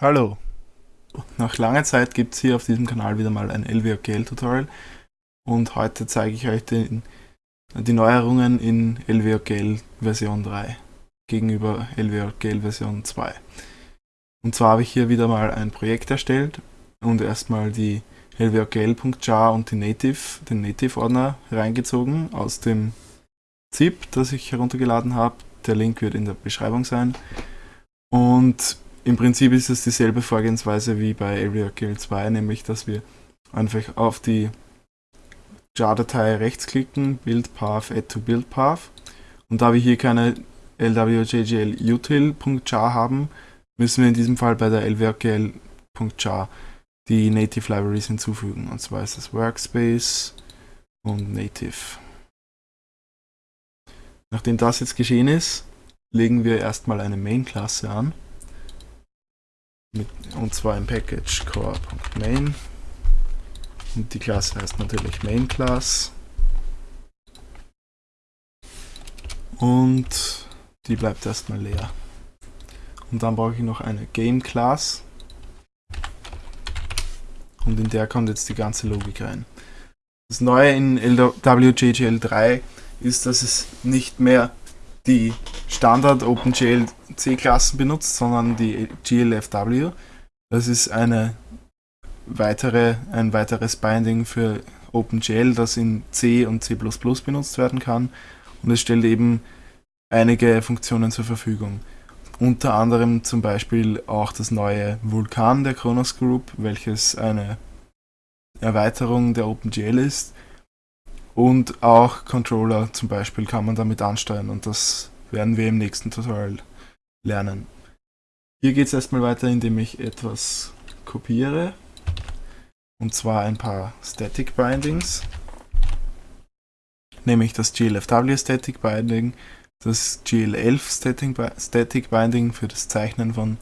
Hallo! Nach langer Zeit gibt es hier auf diesem Kanal wieder mal ein LWOGL Tutorial und heute zeige ich euch den, die Neuerungen in LWOGL Version 3 gegenüber LWOGL Version 2. Und zwar habe ich hier wieder mal ein Projekt erstellt und erstmal die lwogl.jar und die Native, den Native-Ordner reingezogen aus dem ZIP, das ich heruntergeladen habe. Der Link wird in der Beschreibung sein. Und im Prinzip ist es dieselbe Vorgehensweise wie bei AreaKill 2, nämlich dass wir einfach auf die jar-Datei rechtsklicken, Build Path, Add to Build Path. Und da wir hier keine lwjgl-util.jar haben, müssen wir in diesem Fall bei der lwjgl.jar die Native Libraries hinzufügen. Und zwar ist das Workspace und Native. Nachdem das jetzt geschehen ist, legen wir erstmal eine Main-Klasse an mit, und zwar im Package core.main und die Klasse heißt natürlich main class und die bleibt erstmal leer. Und dann brauche ich noch eine Game Class und in der kommt jetzt die ganze Logik rein. Das Neue in LWJGL 3 ist, dass es nicht mehr die Standard OpenGL C-Klassen benutzt, sondern die GLFW. Das ist eine weitere, ein weiteres Binding für OpenGL, das in C und C++ benutzt werden kann. Und es stellt eben einige Funktionen zur Verfügung. Unter anderem zum Beispiel auch das neue Vulkan der Kronos Group, welches eine Erweiterung der OpenGL ist. Und auch Controller zum Beispiel kann man damit ansteuern und das werden wir im nächsten Tutorial lernen. Hier geht es erstmal weiter, indem ich etwas kopiere. Und zwar ein paar Static Bindings. Nämlich das GLFW Static Binding, das GL11 Static Binding für das Zeichnen von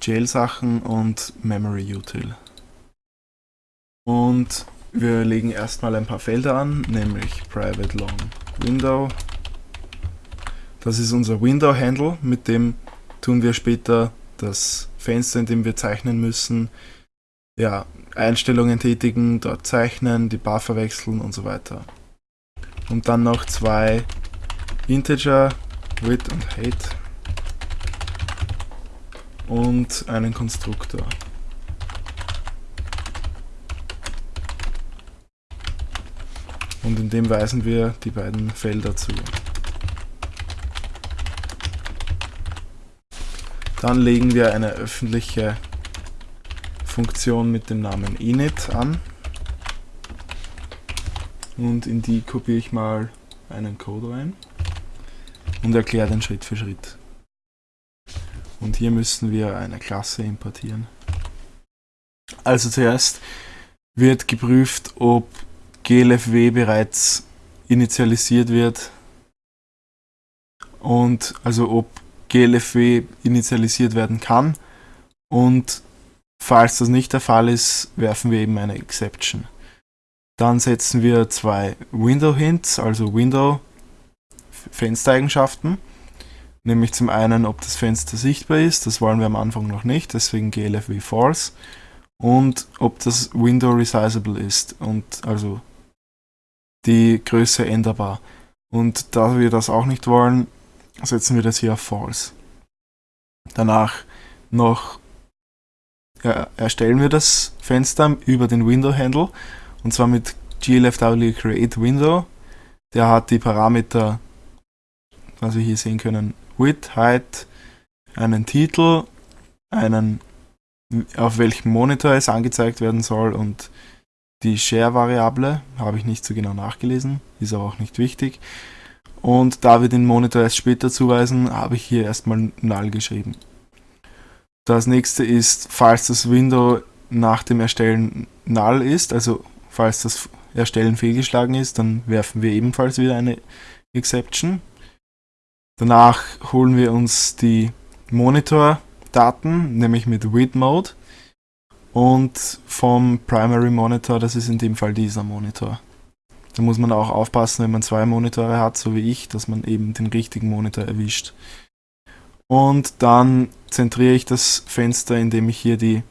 GL-Sachen und Memory Util. Und wir legen erstmal ein paar Felder an, nämlich Private Long Window. Das ist unser Window Handle, mit dem tun wir später das Fenster, in dem wir zeichnen müssen, ja, Einstellungen tätigen, dort zeichnen, die Bar verwechseln und so weiter. Und dann noch zwei Integer, Width und Height und einen Konstruktor. Und in dem weisen wir die beiden Felder zu. Dann legen wir eine öffentliche Funktion mit dem Namen init an. Und in die kopiere ich mal einen Code rein und erkläre den Schritt für Schritt. Und hier müssen wir eine Klasse importieren. Also zuerst wird geprüft, ob glfw bereits initialisiert wird und also ob GLFW initialisiert werden kann. Und falls das nicht der Fall ist, werfen wir eben eine Exception. Dann setzen wir zwei Window Hints, also Window Fenstereigenschaften. Nämlich zum einen, ob das Fenster sichtbar ist, das wollen wir am Anfang noch nicht, deswegen glfw false. Und ob das Window resizable ist und also die Größe änderbar. Und da wir das auch nicht wollen, setzen wir das hier auf False. Danach noch ja, erstellen wir das Fenster über den Window Handle und zwar mit glfw create window. Der hat die Parameter, was wir hier sehen können, width, height, einen Titel, einen auf welchem Monitor es angezeigt werden soll und die Share-Variable habe ich nicht so genau nachgelesen, ist aber auch nicht wichtig. Und da wir den Monitor erst später zuweisen, habe ich hier erstmal null geschrieben. Das nächste ist, falls das Window nach dem Erstellen null ist, also falls das Erstellen fehlgeschlagen ist, dann werfen wir ebenfalls wieder eine Exception. Danach holen wir uns die Monitor-Daten, nämlich mit Read Mode und vom Primary Monitor, das ist in dem Fall dieser Monitor. Da muss man auch aufpassen, wenn man zwei Monitore hat, so wie ich, dass man eben den richtigen Monitor erwischt. Und dann zentriere ich das Fenster, indem ich hier die,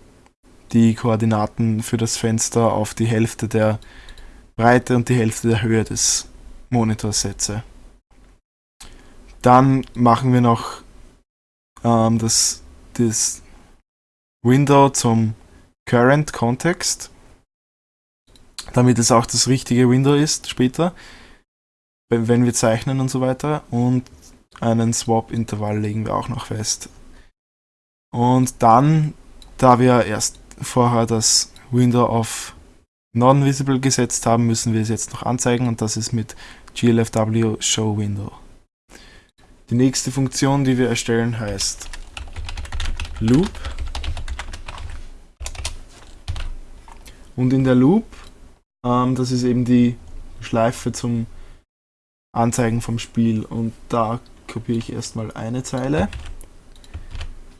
die Koordinaten für das Fenster auf die Hälfte der Breite und die Hälfte der Höhe des Monitors setze. Dann machen wir noch ähm, das, das Window zum Current Context, damit es auch das richtige Window ist später, wenn wir zeichnen und so weiter. Und einen Swap-Intervall legen wir auch noch fest. Und dann, da wir erst vorher das Window auf Non-Visible gesetzt haben, müssen wir es jetzt noch anzeigen und das ist mit glfw Show Window. Die nächste Funktion, die wir erstellen, heißt Loop. Und in der Loop, ähm, das ist eben die Schleife zum Anzeigen vom Spiel und da kopiere ich erstmal eine Zeile.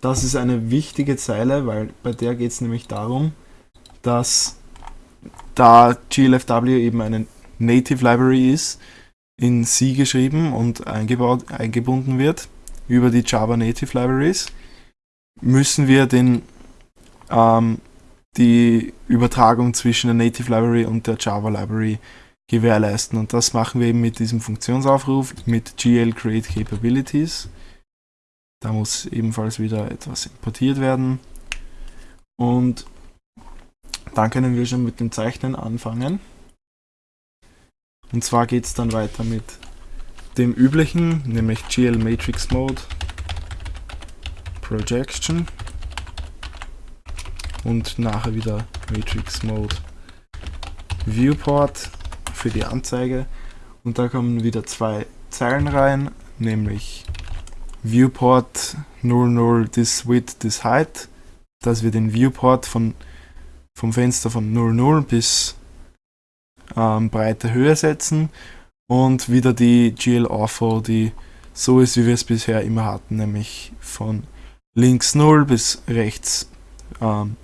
Das ist eine wichtige Zeile, weil bei der geht es nämlich darum, dass da GLFW eben eine Native Library ist, in C geschrieben und eingebaut, eingebunden wird über die Java Native Libraries, müssen wir den, ähm, die Übertragung zwischen der Native Library und der Java Library gewährleisten. Und das machen wir eben mit diesem Funktionsaufruf mit GL Create Capabilities. Da muss ebenfalls wieder etwas importiert werden. Und dann können wir schon mit dem Zeichnen anfangen. Und zwar geht es dann weiter mit dem üblichen, nämlich GL Matrix Mode, Projection und nachher wieder Matrix Mode Viewport für die Anzeige. Und da kommen wieder zwei Zeilen rein, nämlich Viewport 00 this width this height, dass wir den Viewport von, vom Fenster von 00 bis ähm, breite Höhe setzen und wieder die GL Ortho, die so ist, wie wir es bisher immer hatten, nämlich von links 0 bis rechts ähm,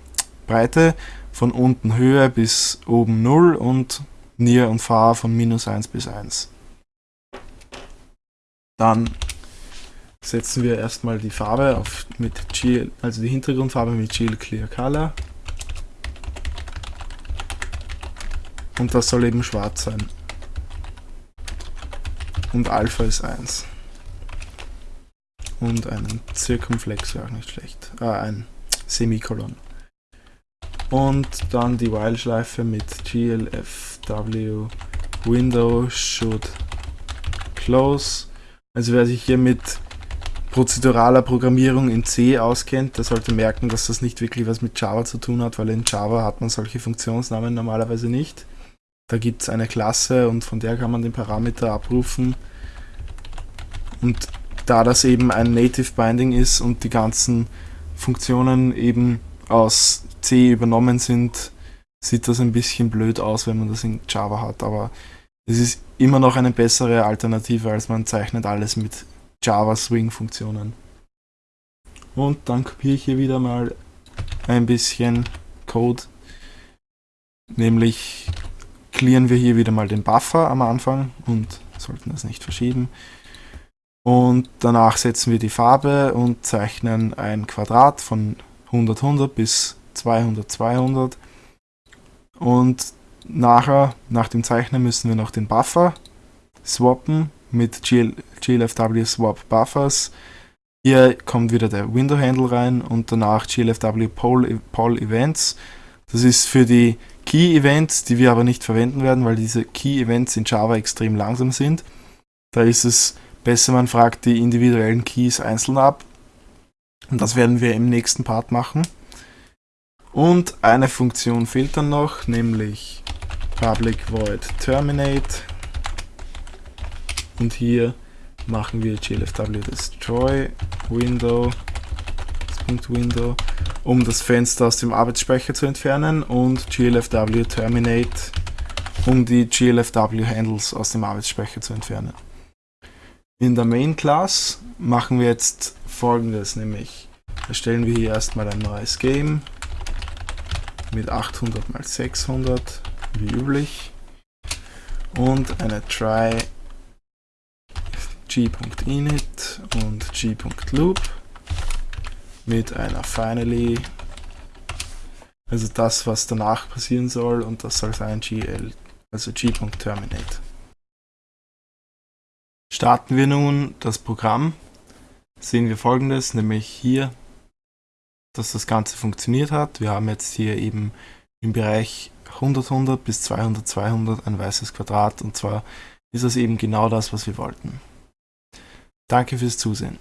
Breite, von unten Höhe bis oben 0 und Near und Far von minus 1 bis 1. Dann setzen wir erstmal die Farbe auf mit GL, also die Hintergrundfarbe mit GL Clear Color. Und das soll eben schwarz sein. Und Alpha ist 1. Und einen Zirkumflex wäre auch nicht schlecht. Ah, ein Semikolon. Und dann die While-Schleife mit glfw window should close. Also wer sich hier mit prozeduraler Programmierung in C auskennt, der sollte merken, dass das nicht wirklich was mit Java zu tun hat, weil in Java hat man solche Funktionsnamen normalerweise nicht. Da gibt es eine Klasse und von der kann man den Parameter abrufen. Und da das eben ein Native Binding ist und die ganzen Funktionen eben aus C übernommen sind, sieht das ein bisschen blöd aus, wenn man das in Java hat, aber es ist immer noch eine bessere Alternative, als man zeichnet alles mit Java Swing Funktionen. Und dann kopiere ich hier wieder mal ein bisschen Code, nämlich clearen wir hier wieder mal den Buffer am Anfang und sollten das nicht verschieben. Und danach setzen wir die Farbe und zeichnen ein Quadrat von 100, 100 bis 200, 200. Und nachher, nach dem Zeichnen, müssen wir noch den Buffer swappen mit GL, GLFW Swap Buffers. Hier kommt wieder der Window Handle rein und danach GLFW Poll, Poll Events. Das ist für die Key Events, die wir aber nicht verwenden werden, weil diese Key Events in Java extrem langsam sind. Da ist es besser, man fragt die individuellen Keys einzeln ab. Und das werden wir im nächsten Part machen. Und eine Funktion fehlt dann noch, nämlich public void terminate. Und hier machen wir glfw destroy window, Window um das Fenster aus dem Arbeitsspeicher zu entfernen und glfw terminate, um die glfw Handles aus dem Arbeitsspeicher zu entfernen. In der Main Class machen wir jetzt folgendes, nämlich erstellen wir hier erstmal ein neues Game mit 800 x 600 wie üblich und eine try g.init und g.loop mit einer finally, also das, was danach passieren soll und das soll sein gl, also g.terminate. Starten wir nun das Programm, sehen wir folgendes, nämlich hier, dass das Ganze funktioniert hat. Wir haben jetzt hier eben im Bereich 100, 100 bis 200, 200 ein weißes Quadrat und zwar ist das eben genau das, was wir wollten. Danke fürs Zusehen.